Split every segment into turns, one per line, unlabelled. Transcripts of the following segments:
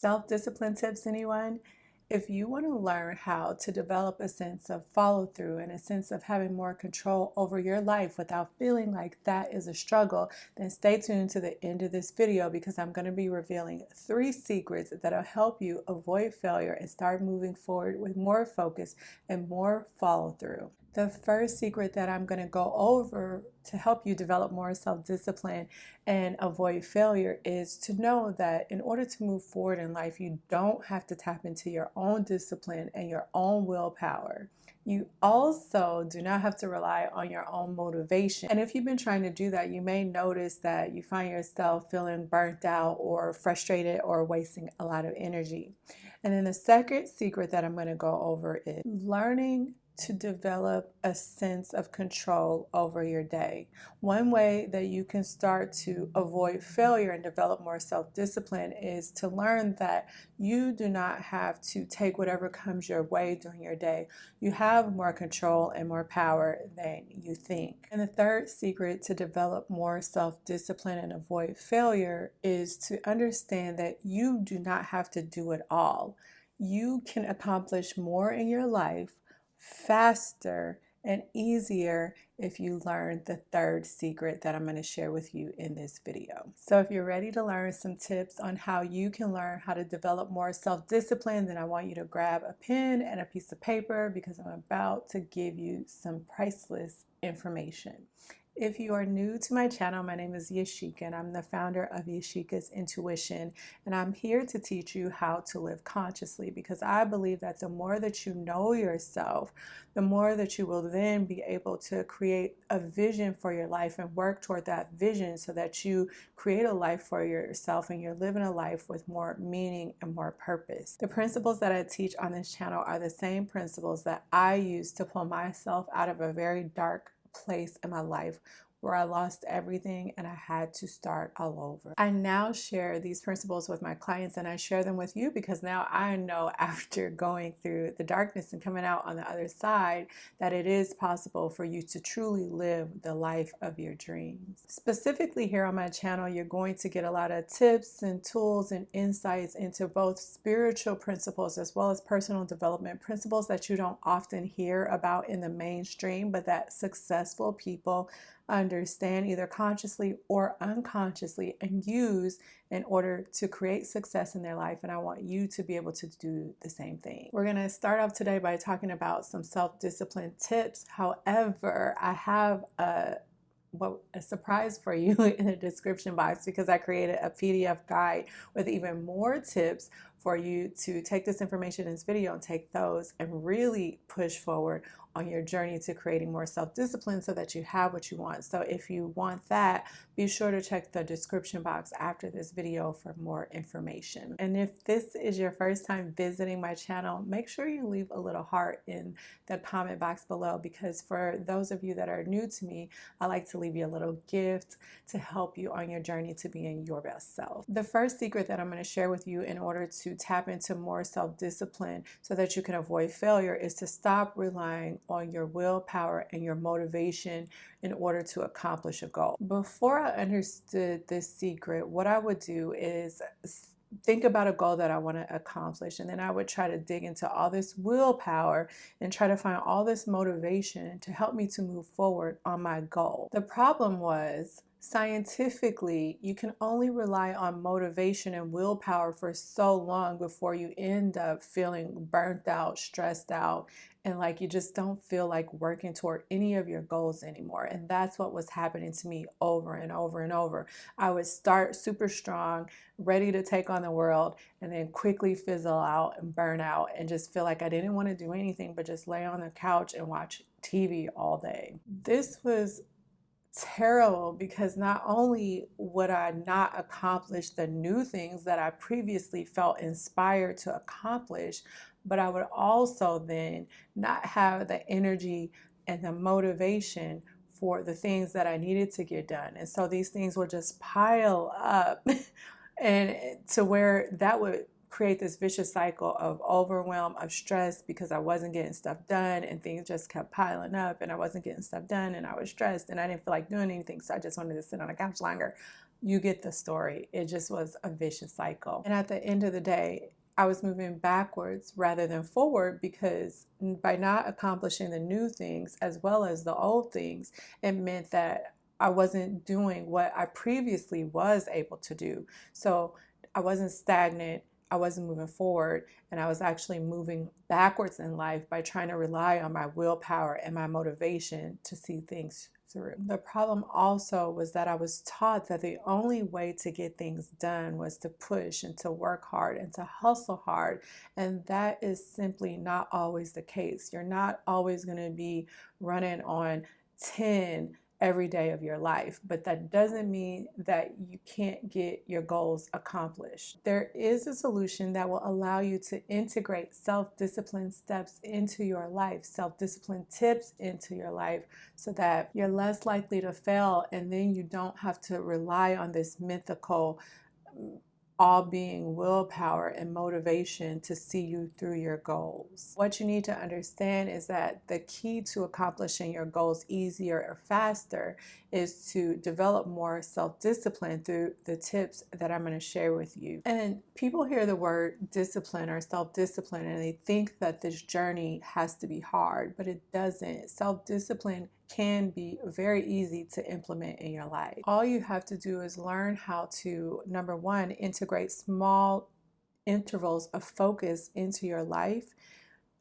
Self-discipline tips, anyone? If you want to learn how to develop a sense of follow through and a sense of having more control over your life without feeling like that is a struggle, then stay tuned to the end of this video because I'm going to be revealing three secrets that'll help you avoid failure and start moving forward with more focus and more follow through. The first secret that I'm going to go over to help you develop more self-discipline and avoid failure is to know that in order to move forward in life, you don't have to tap into your own discipline and your own willpower. You also do not have to rely on your own motivation. And if you've been trying to do that, you may notice that you find yourself feeling burnt out or frustrated or wasting a lot of energy. And then the second secret that I'm going to go over is learning to develop a sense of control over your day. One way that you can start to avoid failure and develop more self-discipline is to learn that you do not have to take whatever comes your way during your day. You have more control and more power than you think. And the third secret to develop more self-discipline and avoid failure is to understand that you do not have to do it all. You can accomplish more in your life faster and easier if you learn the third secret that I'm going to share with you in this video. So if you're ready to learn some tips on how you can learn how to develop more self-discipline, then I want you to grab a pen and a piece of paper because I'm about to give you some priceless information. If you are new to my channel, my name is Yashika and I'm the founder of Yashika's Intuition and I'm here to teach you how to live consciously because I believe that the more that you know yourself, the more that you will then be able to create a vision for your life and work toward that vision so that you create a life for yourself and you're living a life with more meaning and more purpose. The principles that I teach on this channel are the same principles that I use to pull myself out of a very dark place in my life where I lost everything and I had to start all over. I now share these principles with my clients and I share them with you because now I know after going through the darkness and coming out on the other side that it is possible for you to truly live the life of your dreams. Specifically here on my channel, you're going to get a lot of tips and tools and insights into both spiritual principles as well as personal development principles that you don't often hear about in the mainstream, but that successful people understand either consciously or unconsciously and use in order to create success in their life. And I want you to be able to do the same thing. We're going to start off today by talking about some self-discipline tips. However, I have a what a surprise for you in the description box because I created a PDF guide with even more tips for you to take this information in this video and take those and really push forward on your journey to creating more self-discipline so that you have what you want. So if you want that, be sure to check the description box after this video for more information. And if this is your first time visiting my channel, make sure you leave a little heart in the comment box below because for those of you that are new to me, I like to leave you a little gift to help you on your journey to being your best self. The first secret that I'm going to share with you in order to tap into more self-discipline so that you can avoid failure is to stop relying on your willpower and your motivation in order to accomplish a goal. Before I understood this secret, what I would do is think about a goal that I want to accomplish and then I would try to dig into all this willpower and try to find all this motivation to help me to move forward on my goal. The problem was scientifically, you can only rely on motivation and willpower for so long before you end up feeling burnt out, stressed out, and like you just don't feel like working toward any of your goals anymore. And that's what was happening to me over and over and over. I would start super strong, ready to take on the world, and then quickly fizzle out and burn out and just feel like I didn't want to do anything but just lay on the couch and watch TV all day. This was terrible because not only would I not accomplish the new things that I previously felt inspired to accomplish, but I would also then not have the energy and the motivation for the things that I needed to get done. And so these things would just pile up and to where that would create this vicious cycle of overwhelm, of stress because I wasn't getting stuff done and things just kept piling up and I wasn't getting stuff done and I was stressed and I didn't feel like doing anything. So I just wanted to sit on a couch longer. you get the story. It just was a vicious cycle. And at the end of the day, I was moving backwards rather than forward because by not accomplishing the new things as well as the old things, it meant that I wasn't doing what I previously was able to do. So I wasn't stagnant. I wasn't moving forward and I was actually moving backwards in life by trying to rely on my willpower and my motivation to see things through. The problem also was that I was taught that the only way to get things done was to push and to work hard and to hustle hard. And that is simply not always the case. You're not always going to be running on 10 every day of your life, but that doesn't mean that you can't get your goals accomplished. There is a solution that will allow you to integrate self-discipline steps into your life, self-discipline tips into your life so that you're less likely to fail and then you don't have to rely on this mythical all being willpower and motivation to see you through your goals. What you need to understand is that the key to accomplishing your goals easier or faster is to develop more self-discipline through the tips that I'm going to share with you. And people hear the word discipline or self-discipline and they think that this journey has to be hard, but it doesn't. Self-discipline can be very easy to implement in your life. All you have to do is learn how to, number one, integrate small intervals of focus into your life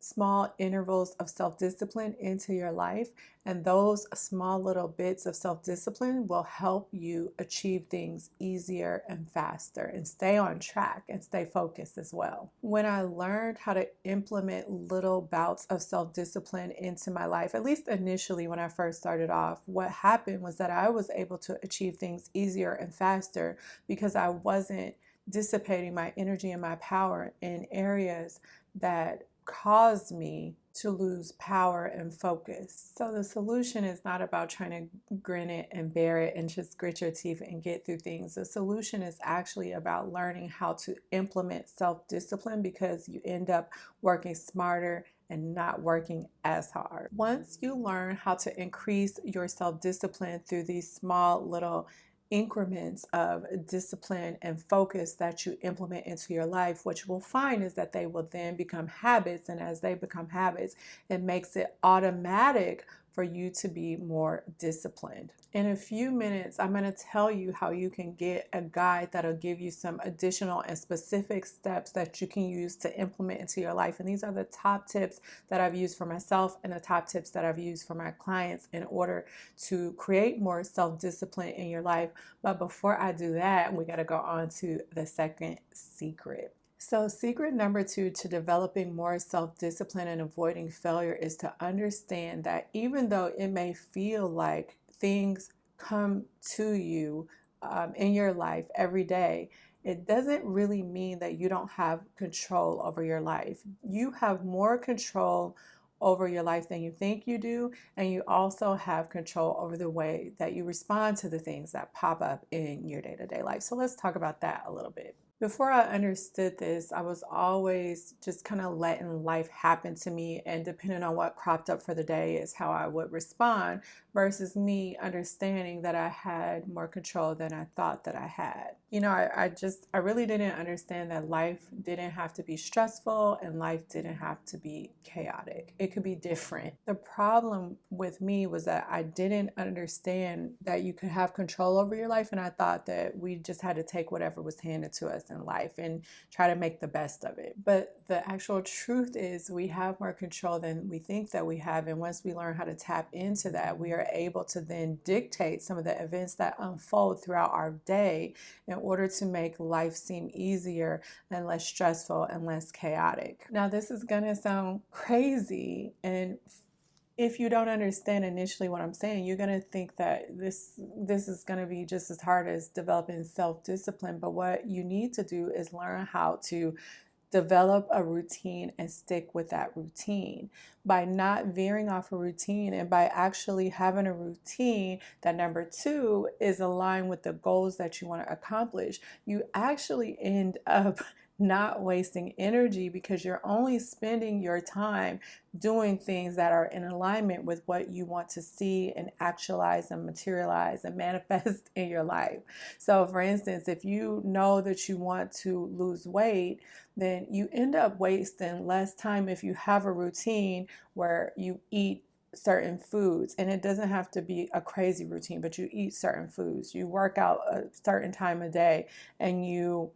small intervals of self-discipline into your life and those small little bits of self-discipline will help you achieve things easier and faster and stay on track and stay focused as well. When I learned how to implement little bouts of self-discipline into my life, at least initially when I first started off, what happened was that I was able to achieve things easier and faster because I wasn't dissipating my energy and my power in areas that caused me to lose power and focus. So the solution is not about trying to grin it and bear it and just grit your teeth and get through things. The solution is actually about learning how to implement self-discipline because you end up working smarter and not working as hard. Once you learn how to increase your self-discipline through these small little increments of discipline and focus that you implement into your life, what you will find is that they will then become habits. And as they become habits, it makes it automatic for you to be more disciplined. In a few minutes, I'm going to tell you how you can get a guide that'll give you some additional and specific steps that you can use to implement into your life. And these are the top tips that I've used for myself and the top tips that I've used for my clients in order to create more self-discipline in your life. But before I do that, we got to go on to the second secret. So secret number two to developing more self-discipline and avoiding failure is to understand that even though it may feel like things come to you um, in your life every day, it doesn't really mean that you don't have control over your life. You have more control over your life than you think you do and you also have control over the way that you respond to the things that pop up in your day-to-day -day life. So let's talk about that a little bit. Before I understood this, I was always just kind of letting life happen to me and depending on what cropped up for the day is how I would respond versus me understanding that I had more control than I thought that I had. You know, I, I just, I really didn't understand that life didn't have to be stressful and life didn't have to be chaotic. It could be different. The problem with me was that I didn't understand that you could have control over your life and I thought that we just had to take whatever was handed to us in life and try to make the best of it. But the actual truth is we have more control than we think that we have and once we learn how to tap into that, we are able to then dictate some of the events that unfold throughout our day in order to make life seem easier and less stressful and less chaotic. Now, this is going to sound crazy and if you don't understand initially what I'm saying, you're going to think that this this is going to be just as hard as developing self-discipline. But what you need to do is learn how to develop a routine and stick with that routine. By not veering off a routine and by actually having a routine that number two is aligned with the goals that you want to accomplish you actually end up not wasting energy because you're only spending your time doing things that are in alignment with what you want to see and actualize and materialize and manifest in your life. So, for instance, if you know that you want to lose weight, then you end up wasting less time if you have a routine where you eat certain foods and it doesn't have to be a crazy routine but you eat certain foods you work out a certain time a day and you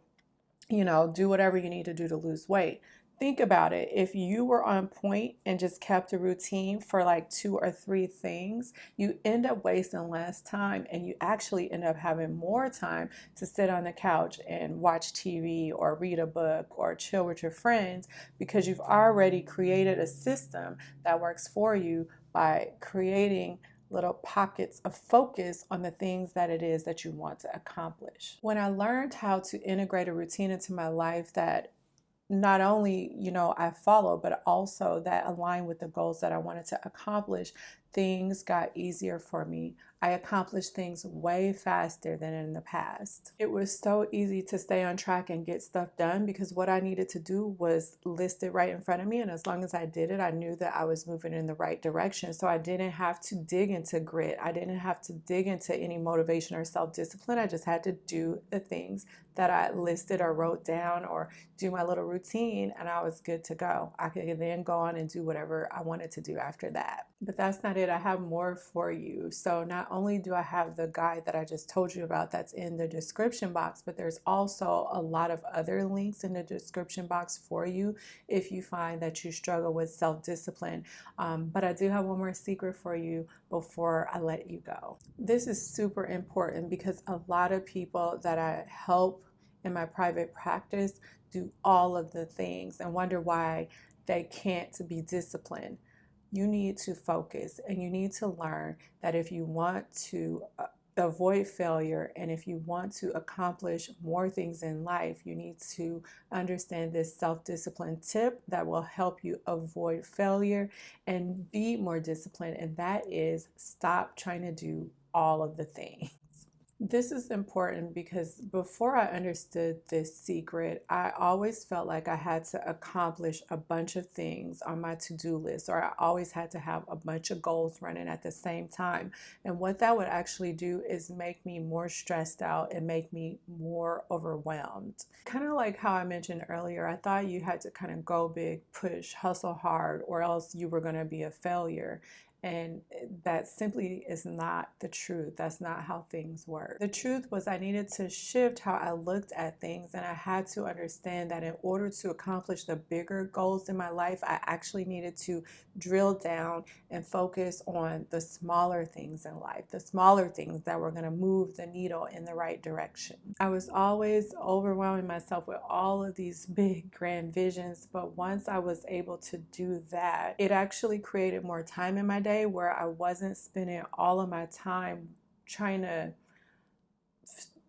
you know, do whatever you need to do to lose weight. Think about it. If you were on point and just kept a routine for like two or three things, you end up wasting less time and you actually end up having more time to sit on the couch and watch TV or read a book or chill with your friends because you've already created a system that works for you by creating little pockets of focus on the things that it is that you want to accomplish. When I learned how to integrate a routine into my life that not only, you know, I follow, but also that align with the goals that I wanted to accomplish, things got easier for me. I accomplished things way faster than in the past. It was so easy to stay on track and get stuff done because what I needed to do was listed right in front of me. And as long as I did it, I knew that I was moving in the right direction. So I didn't have to dig into grit. I didn't have to dig into any motivation or self discipline. I just had to do the things that I listed or wrote down or do my little routine and I was good to go. I could then go on and do whatever I wanted to do after that. But that's not it. I have more for you. So not only do I have the guide that I just told you about that's in the description box, but there's also a lot of other links in the description box for you if you find that you struggle with self-discipline. Um, but I do have one more secret for you before I let you go. This is super important because a lot of people that I help in my private practice do all of the things and wonder why they can't be disciplined you need to focus and you need to learn that if you want to uh, avoid failure and if you want to accomplish more things in life, you need to understand this self discipline tip that will help you avoid failure and be more disciplined. And that is stop trying to do all of the things. This is important because before I understood this secret, I always felt like I had to accomplish a bunch of things on my to do list, or I always had to have a bunch of goals running at the same time. And what that would actually do is make me more stressed out and make me more overwhelmed. Kind of like how I mentioned earlier, I thought you had to kind of go big, push, hustle hard, or else you were going to be a failure. And eh, that simply is not the truth. That's not how things work. The truth was, I needed to shift how I looked at things, and I had to understand that in order to accomplish the bigger goals in my life, I actually needed to drill down and focus on the smaller things in life, the smaller things that were going to move the needle in the right direction. I was always overwhelming myself with all of these big, grand visions, but once I was able to do that, it actually created more time in my day way where I wasn't spending all of my time trying to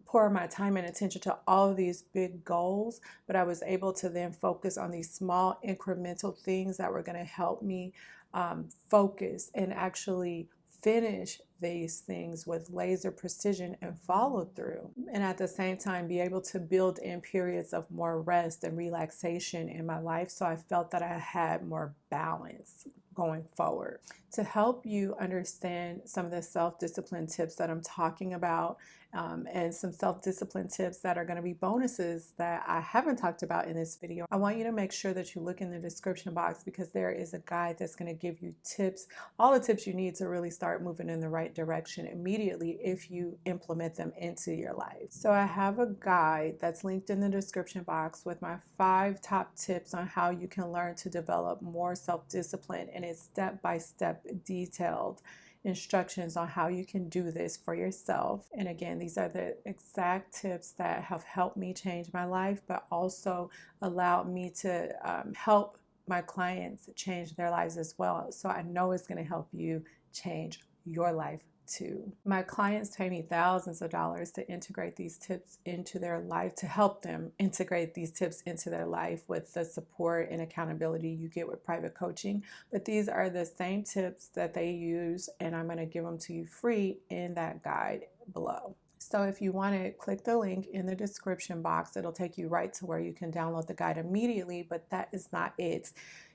pour my time and attention to all of these big goals, but I was able to then focus on these small incremental things that were going to help me um, focus and actually finish these things with laser precision and follow through. And at the same time, be able to build in periods of more rest and relaxation in my life so I felt that I had more balance going forward. To help you understand some of the self discipline tips that I'm talking about um, and some self-discipline tips that are going to be bonuses that I haven't talked about in this video. I want you to make sure that you look in the description box because there is a guide that's going to give you tips, all the tips you need to really start moving in the right direction immediately if you implement them into your life. So I have a guide that's linked in the description box with my five top tips on how you can learn to develop more self-discipline and it's step-by-step -step detailed instructions on how you can do this for yourself. And again, these are the exact tips that have helped me change my life, but also allowed me to um, help my clients change their lives as well. So I know it's going to help you change your life too. My clients pay me thousands of dollars to integrate these tips into their life, to help them integrate these tips into their life with the support and accountability you get with private coaching. But these are the same tips that they use, and I'm going to give them to you free in that guide below. So if you want to click the link in the description box, it'll take you right to where you can download the guide immediately, but that is not it.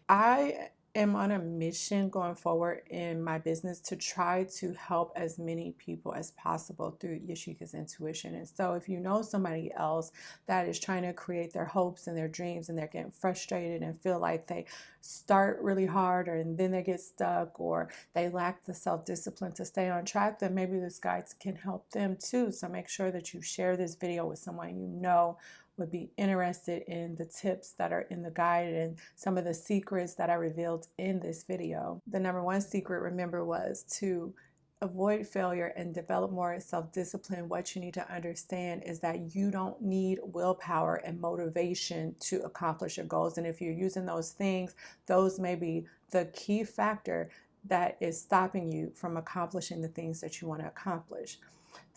I am on a mission going forward in my business to try to help as many people as possible through Yashika's intuition. And so if you know somebody else that is trying to create their hopes and their dreams and they're getting frustrated and feel like they start really hard or and then they get stuck or they lack the self-discipline to stay on track, then maybe this guide can help them too. So make sure that you share this video with someone you know would be interested in the tips that are in the guide and some of the secrets that I revealed in this video. The number one secret, remember, was to avoid failure and develop more self-discipline, what you need to understand is that you don't need willpower and motivation to accomplish your goals. And if you're using those things, those may be the key factor that is stopping you from accomplishing the things that you want to accomplish.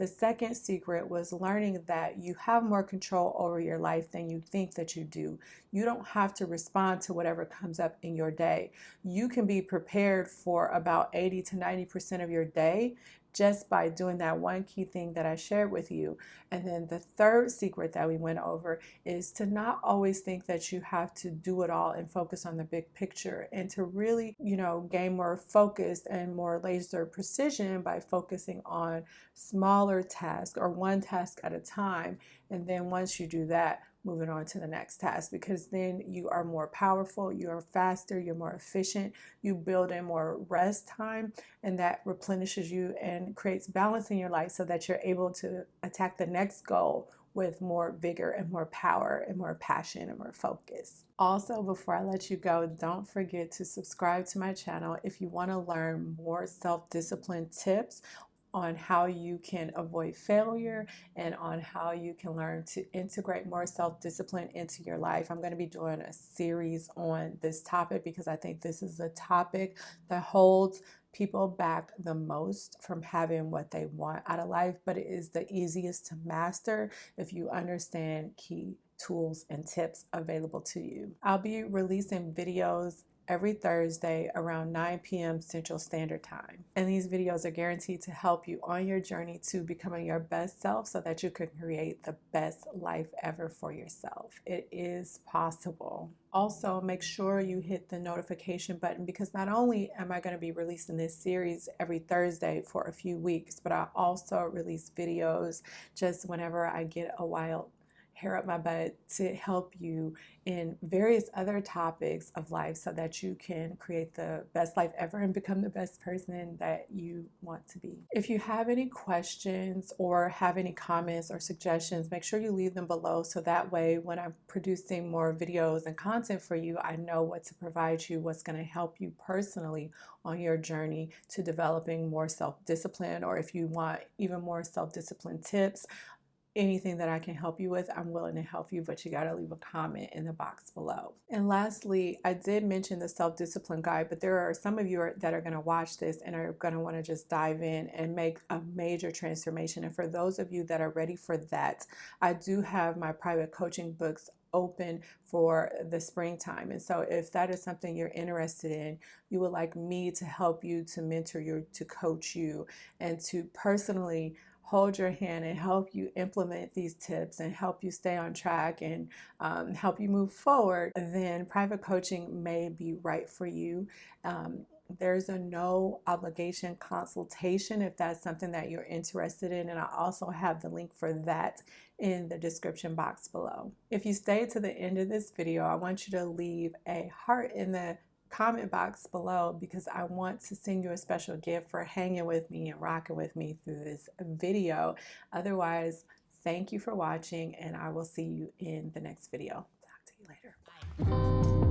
The second secret was learning that you have more control over your life than you think that you do. You don't have to respond to whatever comes up in your day. You can be prepared for about 80 to 90% of your day just by doing that one key thing that I shared with you. And then the third secret that we went over is to not always think that you have to do it all and focus on the big picture and to really, you know, gain more focus and more laser precision by focusing on smaller tasks or one task at a time. And then once you do that, moving on to the next task because then you are more powerful, you're faster, you're more efficient, you build in more rest time, and that replenishes you and creates balance in your life so that you're able to attack the next goal with more vigor and more power and more passion and more focus. Also, before I let you go, don't forget to subscribe to my channel if you want to learn more self-discipline tips on how you can avoid failure and on how you can learn to integrate more self-discipline into your life. I'm going to be doing a series on this topic because I think this is a topic that holds people back the most from having what they want out of life, but it is the easiest to master if you understand key tools and tips available to you. I'll be releasing videos every Thursday around 9 p.m. Central Standard Time. And these videos are guaranteed to help you on your journey to becoming your best self so that you can create the best life ever for yourself. It is possible. Also, make sure you hit the notification button because not only am I going to be releasing this series every Thursday for a few weeks, but I also release videos just whenever I get a wild hair up my butt to help you in various other topics of life so that you can create the best life ever and become the best person that you want to be. If you have any questions or have any comments or suggestions, make sure you leave them below so that way when I'm producing more videos and content for you, I know what to provide you, what's going to help you personally on your journey to developing more self-discipline or if you want even more self-discipline tips anything that I can help you with, I'm willing to help you, but you got to leave a comment in the box below. And lastly, I did mention the self-discipline guide, but there are some of you that are going to watch this and are going to want to just dive in and make a major transformation. And for those of you that are ready for that, I do have my private coaching books open for the springtime. And so if that is something you're interested in, you would like me to help you, to mentor you, to coach you, and to personally hold your hand and help you implement these tips and help you stay on track and um, help you move forward, then private coaching may be right for you. Um, there's a no obligation consultation if that's something that you're interested in and I also have the link for that in the description box below. If you stay to the end of this video, I want you to leave a heart in the comment box below because I want to send you a special gift for hanging with me and rocking with me through this video. Otherwise, thank you for watching and I will see you in the next video. Talk to you later. Bye.